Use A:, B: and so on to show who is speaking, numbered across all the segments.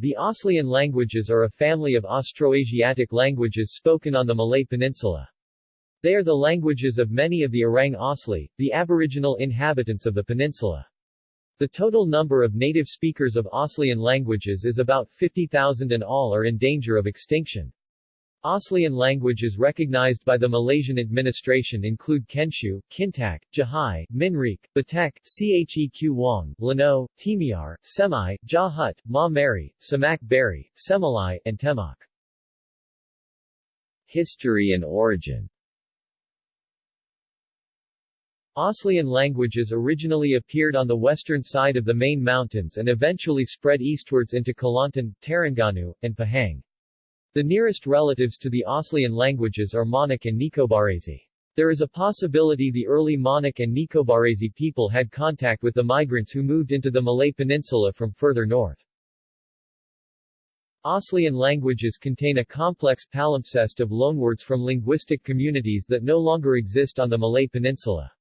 A: The Aslian languages are a family of Austroasiatic languages spoken on the Malay Peninsula. They are the languages of many of the Orang Asli, the aboriginal inhabitants of the peninsula. The total number of native speakers of Aslian languages is about 50,000 and all are in danger of extinction. Aslian languages recognized by the Malaysian administration include Kensiu, Kintaq, Jahai, Minriq, Batek, Cheq Wong, Lanoh, Temiar, Semai, Jahut, Mah Meri, Semaq Beri, Semelai, and Temoq. History and origin Aslian languages originally appeared on the western side of the main mountains and eventually spread eastwards into Kelantan, Terengganu, and Pahang. The nearest relatives to the Aslian languages are Monic and Nicobarese. There is a possibility the early Monic and Nicobarese people had contact with the migrants who moved into the Malay Peninsula from further north. Aslian languages contain a complex palimpsest of loanwords from linguistic communities that no longer exist on the Malay Peninsula.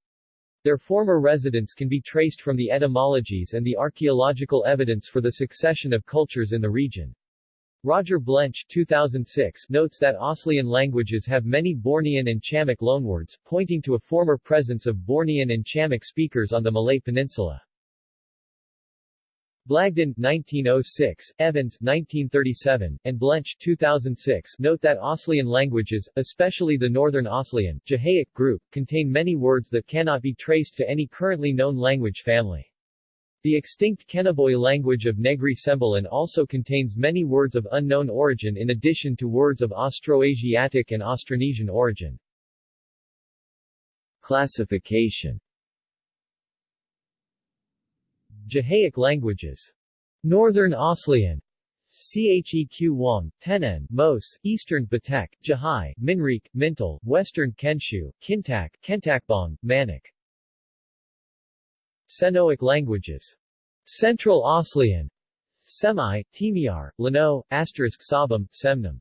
A: Their former residents can be traced from the etymologies and the archaeological evidence for the succession of cultures in the region. Roger Blench 2006 notes that Aslian languages have many Bornean and Chamic loanwords, pointing to a former presence of Bornean and Chamic speakers on the Malay Peninsula. Blagden 1906, Evans 1937, and Blench 2006 note that Aslian languages, especially the Northern Jahaic group, contain many words that cannot be traced to any currently known language family. The extinct Kenaboi language of Negri Sembilan also contains many words of unknown origin in addition to words of Austroasiatic and Austronesian origin. Classification Jahaic languages Northern Aslian Cheq Wong, Tenen, Mos, Eastern Batek, Jahai, Minriq, Mintil, Western Kensiu, Kintaq, Kentakbong, Maniq Senoic languages. Central Aslian, Semai, Temiar, Lanoh, Asterisk Sabüm.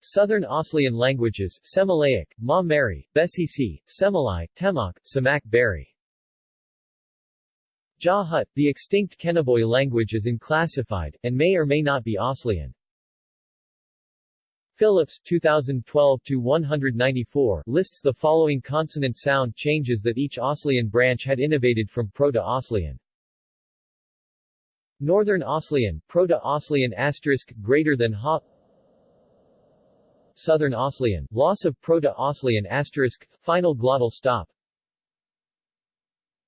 A: Southern Aslian languages, Semelaic, Mah Meri, Besisi, Semelai, Temoq, Semaq Beri. Jahut, the extinct Kenaboi language is unclassified, and may or may not be Aslian. Phillips 2012-194 lists the following consonant sound changes that each Aslian branch had innovated from Proto-Aslian. Northern Aslian, Proto-Aslian asterisk greater than ha Southern Oslian, loss of Proto-Aslian asterisk, final glottal stop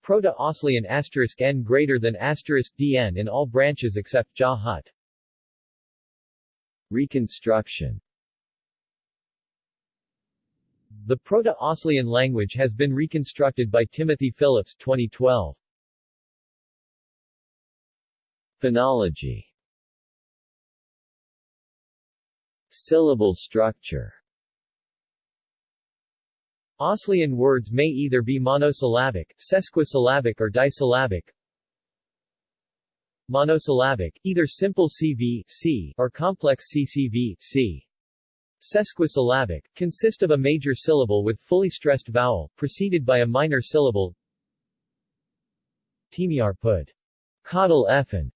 A: Proto-Aslian asterisk n greater than asterisk dn in all branches except Jahut. Reconstruction the Proto-Aslian language has been reconstructed by Timothy Phillips 2012. Phonology Syllable structure Aslian words may either be monosyllabic, sesquisyllabic or disyllabic. Monosyllabic, either simple CV, C, or complex CCV, C. Sesquisyllabic, consist of a major syllable with fully stressed vowel, preceded by a minor syllable. Temiar pud. Caudal effin.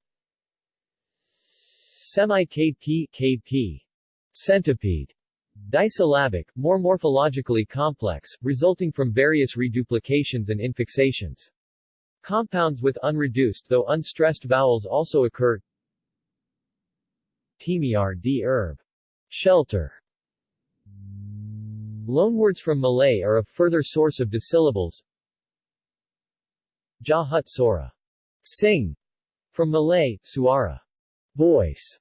A: Semai-KP, KP. Centipede. Disyllabic, more morphologically complex, resulting from various reduplications and infixations. Compounds with unreduced though unstressed vowels also occur. Temiar d herb. Shelter. Loanwords from Malay are a further source of disyllables. Jahut Sora. Sing. From Malay, suara. Voice.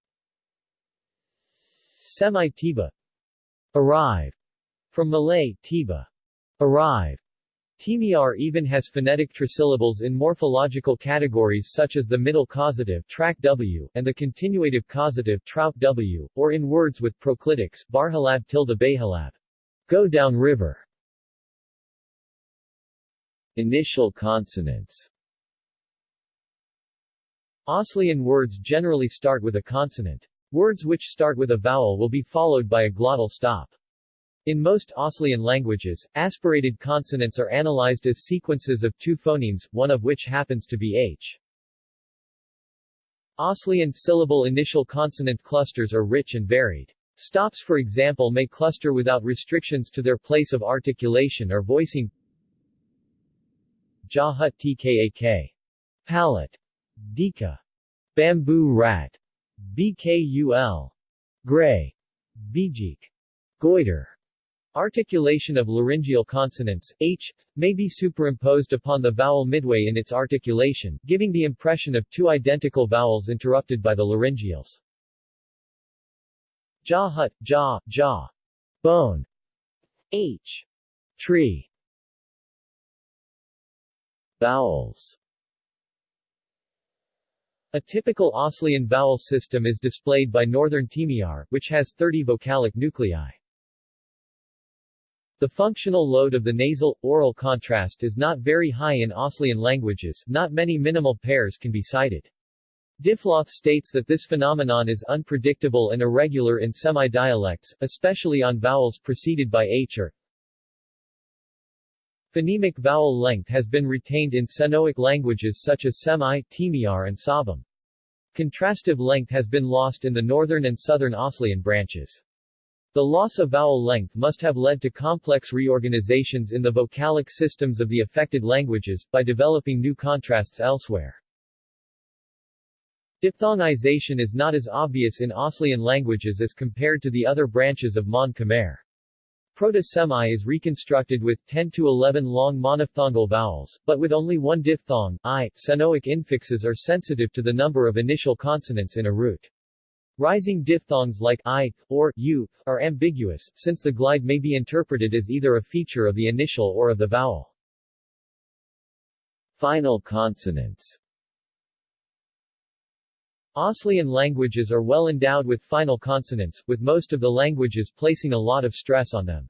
A: Semai-Tiba. Arrive. From Malay, Tiba. Arrive. Temiar even has phonetic trisyllables in morphological categories such as the middle causative track W and the continuative causative trout W, or in words with proclitics barhalab tilde bayhalab. Go down river Initial consonants Aslian words generally start with a consonant. Words which start with a vowel will be followed by a glottal stop. In most Aslian languages, aspirated consonants are analyzed as sequences of two phonemes, one of which happens to be h. Aslian syllable initial consonant clusters are rich and varied. Stops for example may cluster without restrictions to their place of articulation or voicing Jahut tkak. Palette. Dika. Bamboo rat. Bkul. Gray. Bijik. Goiter. Articulation of laryngeal consonants, h, may be superimposed upon the vowel midway in its articulation, giving the impression of two identical vowels interrupted by the laryngeals. Jahut, jaw, jaw. Bone. H. Tree. Vowels A typical Aslian vowel system is displayed by Northern Temiar, which has 30 vocalic nuclei. The functional load of the nasal-oral contrast is not very high in Aslian languages, not many minimal pairs can be cited. Diffloth states that this phenomenon is unpredictable and irregular in Semai-dialects, especially on vowels preceded by h or Phonemic vowel length has been retained in Senoic languages such as Semai, Temiar and Sabüm. Contrastive length has been lost in the northern and southern Aslian branches. The loss of vowel length must have led to complex reorganizations in the vocalic systems of the affected languages, by developing new contrasts elsewhere. Diphthongization is not as obvious in Aslian languages as compared to the other branches of Mon Khmer. Proto-Semai is reconstructed with 10 to 11 long monophthongal vowels, but with only one diphthong, i. Senoic infixes are sensitive to the number of initial consonants in a root. Rising diphthongs like i, or u, are ambiguous, since the glide may be interpreted as either a feature of the initial or of the vowel. Final consonants Aslian languages are well endowed with final consonants, with most of the languages placing a lot of stress on them.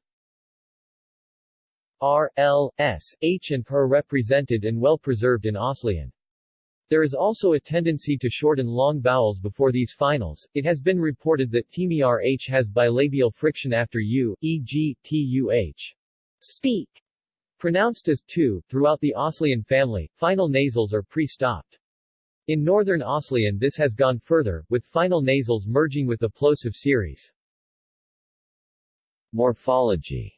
A: R, L, S, H and P are represented and well preserved in Aslian. There is also a tendency to shorten long vowels before these finals. It has been reported that Temiar H has bilabial friction after U, e.g., tuh. Speak. Pronounced as tu, throughout the Aslian family, final nasals are pre-stopped. In northern Aslian this has gone further, with final nasals merging with the plosive series. Morphology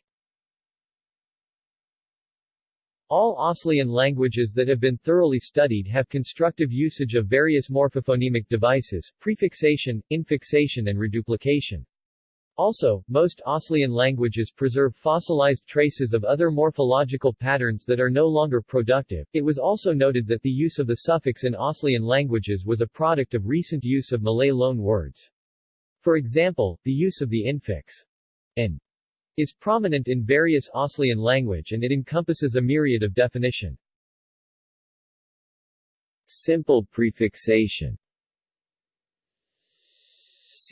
A: All Aslian languages that have been thoroughly studied have constructive usage of various morphophonemic devices, prefixation, infixation and reduplication. Also, most Aslian languages preserve fossilized traces of other morphological patterns that are no longer productive. It was also noted that the use of the suffix in Aslian languages was a product of recent use of Malay loan words. For example, the use of the infix in is prominent in various Aslian language and it encompasses a myriad of definition. Simple prefixation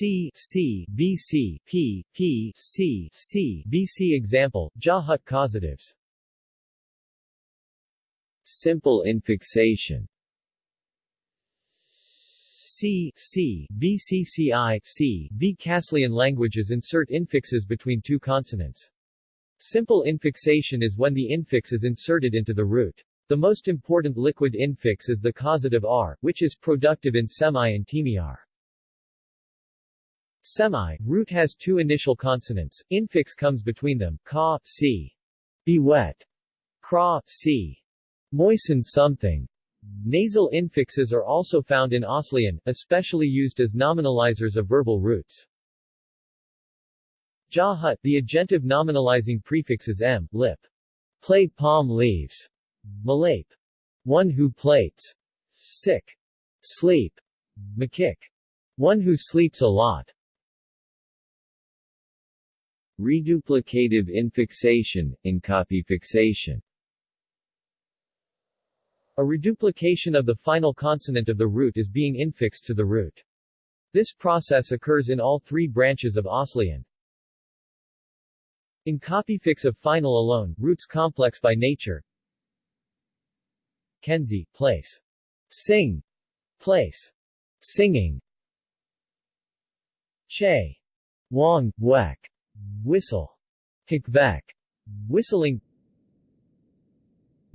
A: C C B C P P C C B C example Jahut causatives Simple infixation C, C, BCCI, C, B. Kaslian languages insert infixes between two consonants. Simple infixation is when the infix is inserted into the root. The most important liquid infix is the causative R, which is productive in Semai and Temiar. Semai, root has two initial consonants, infix comes between them, ka, c. Be wet. Kra, c. Moisten something. Nasal infixes are also found in Aslian, especially used as nominalizers of verbal roots. Jahut, the agentive nominalizing prefix is m, lip. Play palm leaves. Malape. One who plates. Sick. Sleep. Makik. One who sleeps a lot. Reduplicative infixation, fixation. A reduplication of the final consonant of the root is being infixed to the root. This process occurs in all three branches of Aslian. In copyfix of final alone, roots complex by nature. Kensiu, place. Sing, place. Singing. Che. Wang, whack. Whistle. Hikvak. Whistling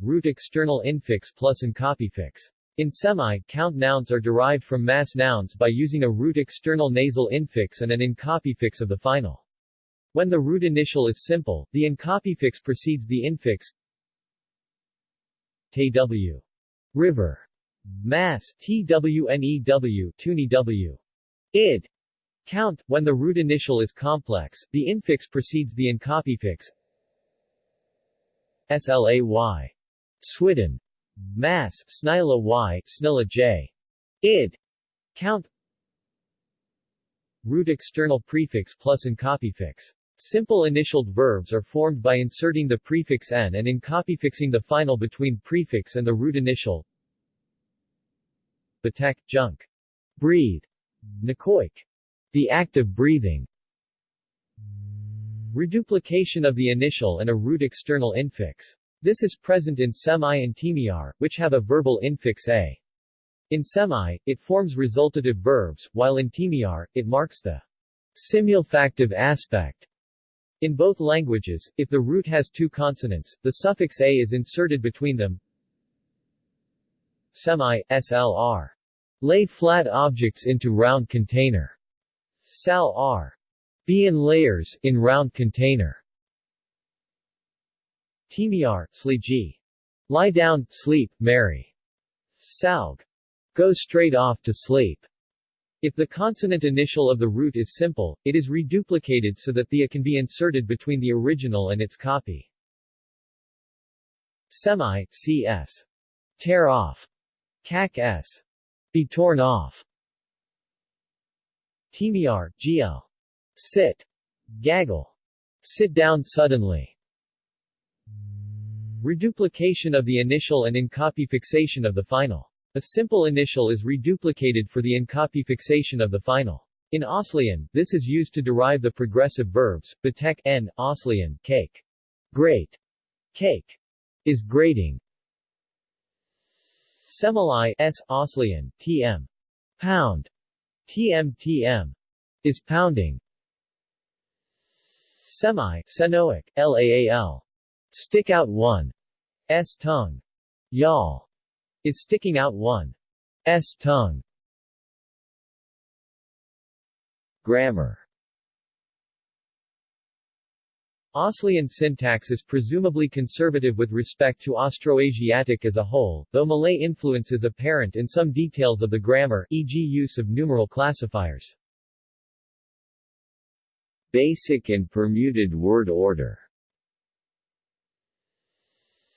A: root external infix plus copyfix. In Semai, count nouns are derived from mass nouns by using a root external nasal infix and an in incopyfix of the final. When the root initial is simple, the in incopyfix precedes the infix tw. River. Mass, twnew, tuni w. id. Count, when the root initial is complex, the infix precedes the incopyfix slay. Swidden. Mass, snila y, snila j. id. Count Root external prefix plus incopyfix. Simple initialed verbs are formed by inserting the prefix n and incopyfixing the final between prefix and the root initial. Batek, junk. Breathe. Nakoik. The act of breathing. Reduplication of the initial and a root external infix. This is present in Semai and Temiar, which have a verbal infix a. In Semai, it forms resultative verbs, while in Temiar, it marks the simulfactive aspect in both languages, if the root has two consonants, the suffix a is inserted between them. Semai, slr. Lay flat objects into round container. Sal r. Be in layers, in round container. Temiar, sliji. Lie down, sleep, marry. Salg. Go straight off to sleep. If the consonant initial of the root is simple, it is reduplicated so that the a can be inserted between the original and its copy. Semai, cs. Tear off. Cac s. Be torn off. Temiar, gl. Sit. Gaggle. Sit down suddenly. Reduplication of the initial and in-copy fixation of the final. A simple initial is reduplicated for the in-copy fixation of the final. In Aslian, this is used to derive the progressive verbs, batek n, Aslian, cake. Great. Cake. Is grating. Semelai s, Aslian, tm. Pound. Tm tm. Is pounding. Semai, Senoic, laal. Stick out one. S tongue. Y'all is sticking out one. S tongue. Grammar Aslian syntax is presumably conservative with respect to Austroasiatic as a whole, though Malay influence is apparent in some details of the grammar, e.g. use of numeral classifiers. Basic and permuted word order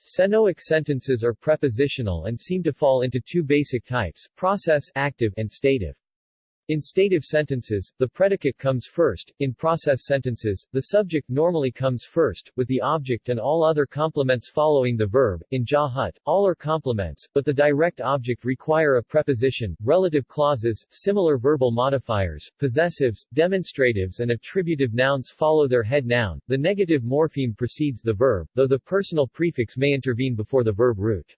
A: Senoic sentences are prepositional and seem to fall into two basic types, process active and stative. In stative sentences, the predicate comes first, in process sentences, the subject normally comes first, with the object and all other complements following the verb. In Jahut, all are complements, but the direct object require a preposition, relative clauses, similar verbal modifiers, possessives, demonstratives and attributive nouns follow their head noun. The negative morpheme precedes the verb, though the personal prefix may intervene before the verb root.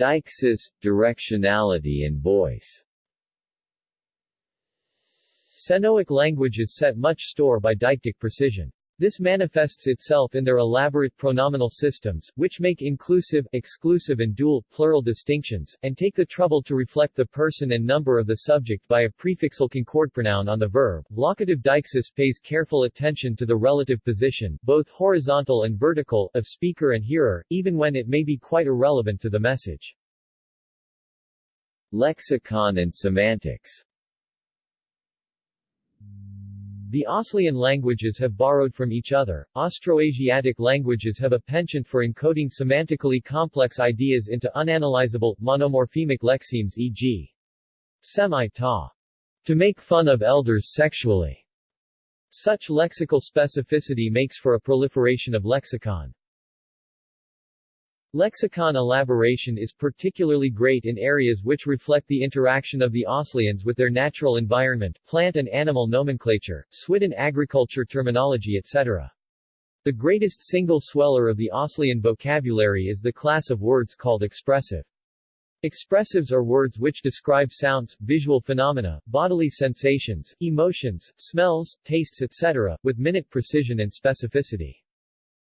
A: Deixis, directionality and voice Senoic languages set much store by deictic precision. This manifests itself in their elaborate pronominal systems, which make inclusive, exclusive and dual, plural distinctions, and take the trouble to reflect the person and number of the subject by a prefixal concord pronoun on the verb. Locative deixis pays careful attention to the relative position, both horizontal and vertical, of speaker and hearer, even when it may be quite irrelevant to the message. Lexicon and semantics the Aslian languages have borrowed from each other. Austroasiatic languages have a penchant for encoding semantically complex ideas into unanalyzable, monomorphemic lexemes e.g. semi-ta. To make fun of elders sexually. Such lexical specificity makes for a proliferation of lexicon. Lexicon elaboration is particularly great in areas which reflect the interaction of the Aslians with their natural environment, plant and animal nomenclature, Swidden agriculture terminology etc. The greatest single sweller of the Aslian vocabulary is the class of words called expressive. Expressives are words which describe sounds, visual phenomena, bodily sensations, emotions, smells, tastes etc., with minute precision and specificity.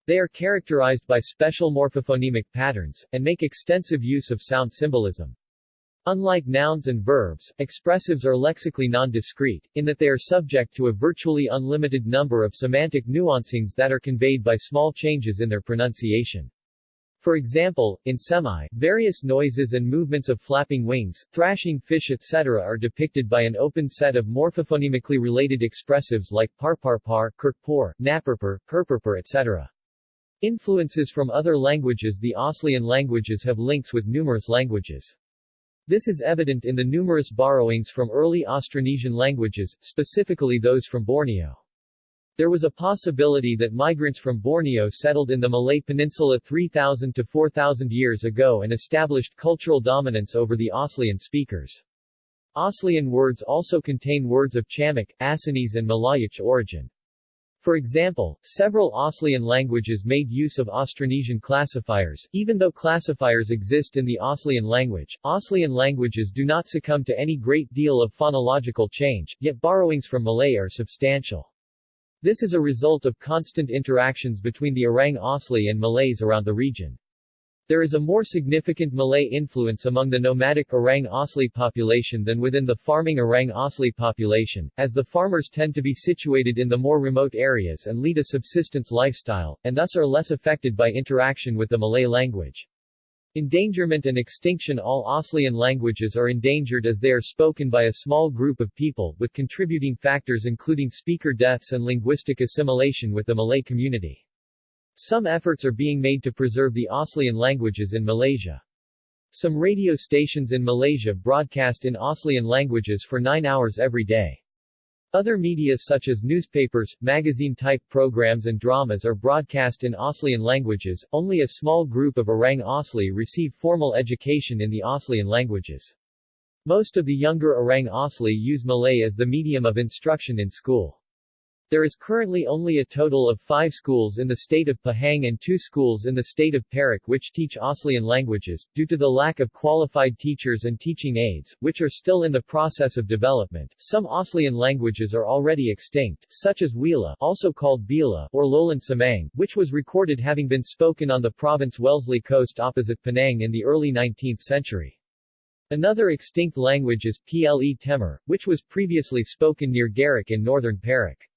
A: They are characterized by special morphophonemic patterns, and make extensive use of sound symbolism. Unlike nouns and verbs, expressives are lexically non-discrete, in that they are subject to a virtually unlimited number of semantic nuancings that are conveyed by small changes in their pronunciation. For example, in Semai, various noises and movements of flapping wings, thrashing fish etc. are depicted by an open set of morphophonemically related expressives like parparpar, kirkpor, napperpur, purpurpur etc. Influences from other languages The Aslian languages have links with numerous languages. This is evident in the numerous borrowings from early Austronesian languages, specifically those from Borneo. There was a possibility that migrants from Borneo settled in the Malay Peninsula 3,000 to 4,000 years ago and established cultural dominance over the Aslian speakers. Aslian words also contain words of Chamic, Assamese and Malayic origin. For example, several Aslian languages made use of Austronesian classifiers. Even though classifiers exist in the Aslian language, Aslian languages do not succumb to any great deal of phonological change, yet borrowings from Malay are substantial. This is a result of constant interactions between the Orang Asli and Malays around the region. There is a more significant Malay influence among the nomadic Orang Asli population than within the farming Orang Asli population, as the farmers tend to be situated in the more remote areas and lead a subsistence lifestyle, and thus are less affected by interaction with the Malay language. Endangerment and extinction All Aslian languages are endangered as they are spoken by a small group of people, with contributing factors including speaker deaths and linguistic assimilation with the Malay community. Some efforts are being made to preserve the Aslian languages in Malaysia. Some radio stations in Malaysia broadcast in Aslian languages for nine hours every day. Other media such as newspapers, magazine-type programs and dramas are broadcast in Aslian languages. Only a small group of Orang Asli receive formal education in the Aslian languages. Most of the younger Orang Asli use Malay as the medium of instruction in school. There is currently only a total of five schools in the state of Pahang and two schools in the state of Perak which teach Aslian languages, due to the lack of qualified teachers and teaching aids, which are still in the process of development. Some Aslian languages are already extinct, such as Wela also called Bila or Lowland Semang, which was recorded having been spoken on the province Wellesley coast opposite Penang in the early 19th century. Another extinct language is Ple Temur, which was previously spoken near Grik in northern Perak.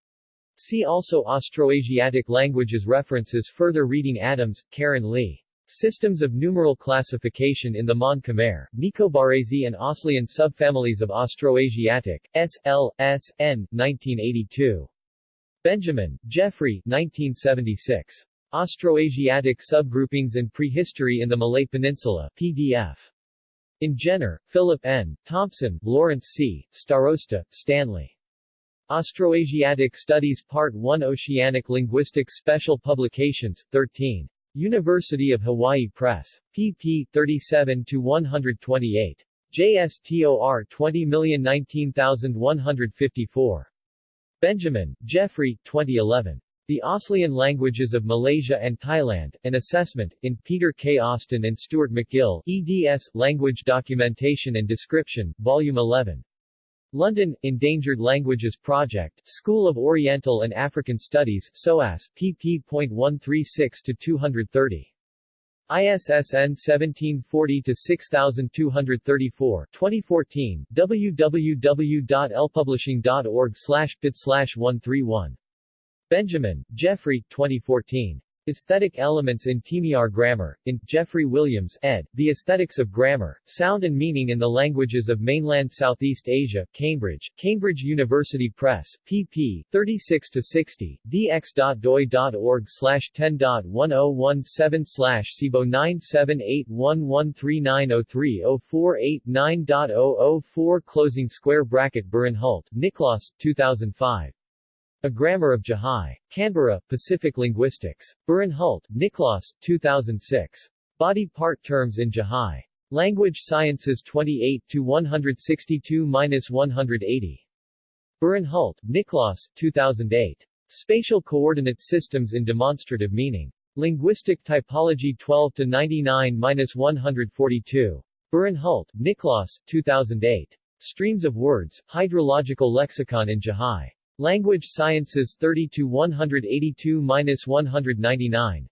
A: See also Austroasiatic languages References Further reading Adams, Karen Lee. Systems of numeral classification in the Mon Khmer, Nicobarese and Aslian subfamilies of Austroasiatic, S. L. S. N. 1982. Benjamin, Geoffrey 1976. Austroasiatic subgroupings and prehistory in the Malay Peninsula, PDF. In Jenner, Philip N., Thompson, Lawrence C., Starosta, Stanley. Austroasiatic Studies Part 1 Oceanic Linguistics Special Publications, 13. University of Hawaii Press. pp. 37-128. JSTOR 20019154. Benjamin, Geoffrey, 2011. The Aslian Languages of Malaysia and Thailand, An Assessment, in Peter K. Austin and Stuart McGill, eds. Language Documentation and Description, Volume 11. London, Endangered Languages Project, School of Oriental and African Studies, SOAS, pp.136-230. ISSN 1740-6234 2014, www.lpublishing.org slash pid slash 131. Benjamin, Geoffrey, 2014. Aesthetic Elements in Temiar Grammar, in, Jeffrey Williams, ed., The Aesthetics of Grammar, Sound and Meaning in the Languages of Mainland Southeast Asia, Cambridge, Cambridge University Press, pp. 36-60, dx.doi.org 10.1017 slash SIBO 9781139030489.004 Closing square bracket Burenhult, Niklaus, 2005. A Grammar of Jahai. Canberra, Pacific Linguistics. Burenhult, Niklaus, 2006. Body part terms in Jahai. Language Sciences 28 to 162-180. Burenhult, Niklaus, 2008. Spatial Coordinate Systems in Demonstrative Meaning. Linguistic Typology 12 to 99-142. Burenhult, Niklaus, 2008. Streams of Words, Hydrological Lexicon in Jahai. Language Sciences 30-182-199.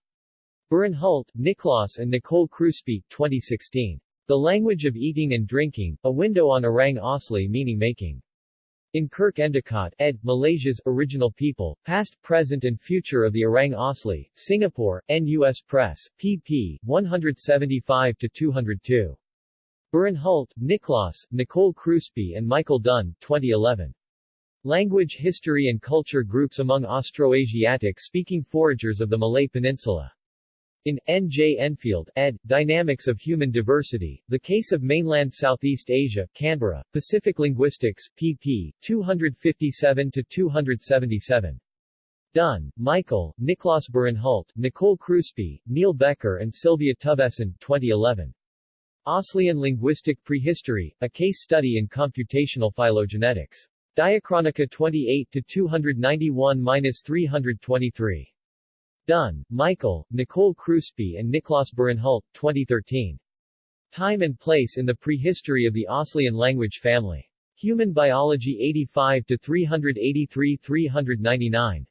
A: Burenhult, Niklaus and Nicole Kruspe, 2016. The Language of Eating and Drinking, A Window on Orang Asli Meaning Making. In Kirk Endicott, ed., Malaysia's Original People, Past, Present and Future of the Orang Asli, Singapore, NUS Press, pp. 175-202. Burenhult, Niklaus, Nicole Kruspe and Michael Dunn, 2011. Language History and Culture Groups among Austroasiatic-speaking foragers of the Malay Peninsula. In N. J. Enfield, ed., Dynamics of Human Diversity, The Case of Mainland Southeast Asia, Canberra, Pacific Linguistics, pp. 257-277. Dunn, Michael, Niklaus Burenhult, Nicole Kruspe, Neele Becker and Sylvia Tufvesson, 2011. Aslian Linguistic Prehistory, A Case Study in Computational Phylogenetics. Diachronica 28-291-323. Dunn, Michael, Nicole Kruspe and Niclas Burenhult, 2013. Time and Place in the Prehistory of the Aslian Language Family. Human Biology 85-383-399.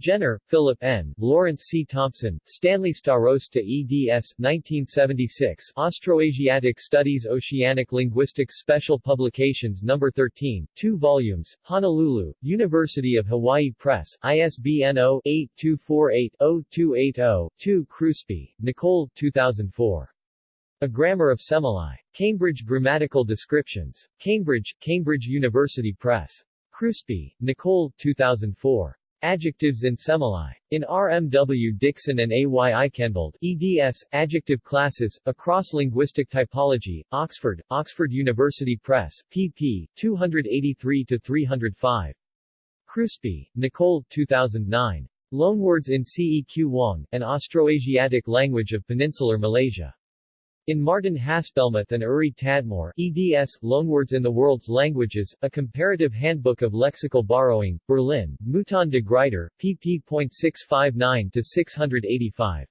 A: Jenner, Philip N., Lawrence C. Thompson, Stanley Starosta eds. 1976 Austroasiatic Studies Oceanic Linguistics Special Publications No. 13, 2 volumes, Honolulu, University of Hawaii Press, ISBN 0-8248-0280-2 Kruspe, Nicole 2004. A Grammar of Semelai. Cambridge Grammatical Descriptions. Cambridge, Cambridge University Press. Kruspe, Nicole 2004. Adjectives in Semelai. In R. M. W. Dixon and A. Y. Aikhenvald, eds. Adjective Classes, A Cross-Linguistic Typology, Oxford, Oxford University Press, pp. 283-305. Kruspe, Nicole 2009. Loanwords in Ceq Wong, An Austroasiatic Language of Peninsular Malaysia. In Martin Haspelmath and Uri Tadmor, eds. Loanwords in the World's Languages, A Comparative Handbook of Lexical Borrowing, Berlin, Mouton de Gruyter, pp.659-685.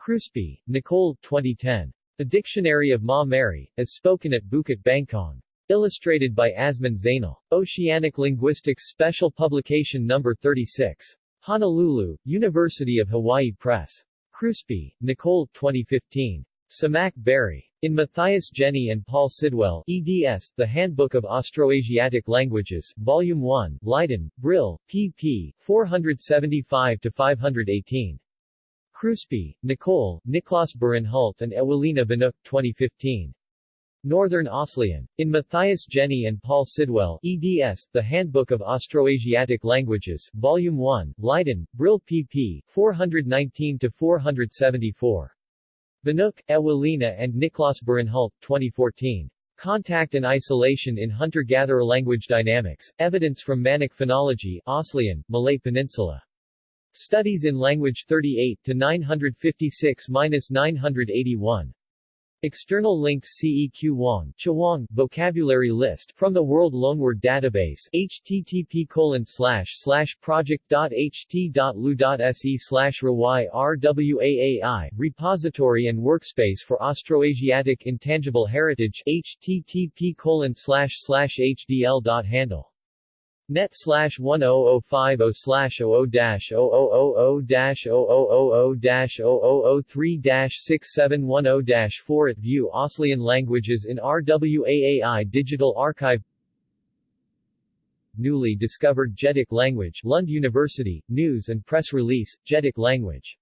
A: Kruspe, Nicole 2010. A Dictionary of Mah Meri, as spoken at Bukit Bangkong. Illustrated by Azman Zainal. Oceanic Linguistics Special Publication No. 36. Honolulu, University of Hawaii Press. Kruspe, Nicole 2015. Semaq Beri. In Matthias Jenny and Paul Sidwell, eds. The Handbook of Austroasiatic Languages, Volume 1, Leiden, Brill, pp. 475-518. Kruspe, Nicole, Niclas Burenhult and Ewelina Wnuk, 2015. Northern Aslian. In Matthias Jenny and Paul Sidwell, eds. The Handbook of Austroasiatic Languages, Volume 1, Leiden, Brill pp. 419-474. Wnuk, Ewelina and Niklaus Burenhult, 2014. Contact and Isolation in Hunter-Gatherer Language Dynamics, Evidence from Maniq Phonology, Aslian, Malay Peninsula. Studies in Language 38-956-981. External links CEQ Wong, Chewong, Vocabulary List from the World Loanword Database http colon slash slash project.ht.lu.se slash RWAAI Repository and Workspace for Austroasiatic Intangible Heritage http colon slash slash hdl.handle net slash 10050 slash 00 dash 0000 dash 0000 dash 0003 dash 6710 dash 4 at View Aslian Languages in RWAAI Digital Archive Newly discovered Jedek language Lund University, News and Press Release, Jedek language